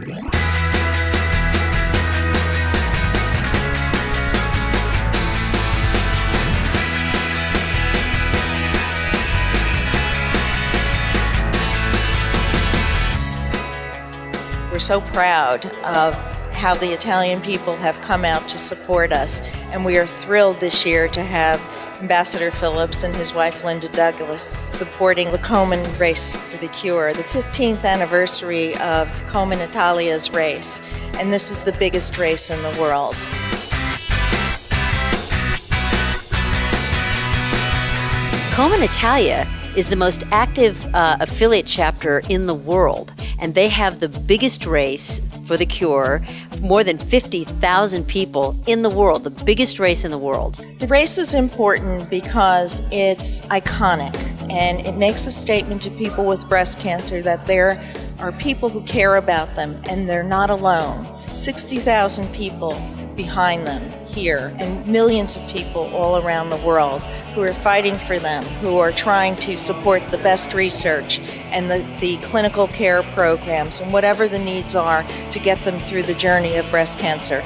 We're so proud of how the Italian people have come out to support us, and we are thrilled this year to have Ambassador Phillips and his wife Linda Douglas supporting the Komen Race for the Cure, the 15th anniversary of Komen Italia's race, and this is the biggest race in the world. Komen Italia is the most active uh, affiliate chapter in the world, and they have the biggest race for the cure. More than 50,000 people in the world, the biggest race in the world. The race is important because it's iconic and it makes a statement to people with breast cancer that there are people who care about them and they're not alone. 60,000 people behind them here and millions of people all around the world who are fighting for them, who are trying to support the best research and the, the clinical care programs and whatever the needs are to get them through the journey of breast cancer.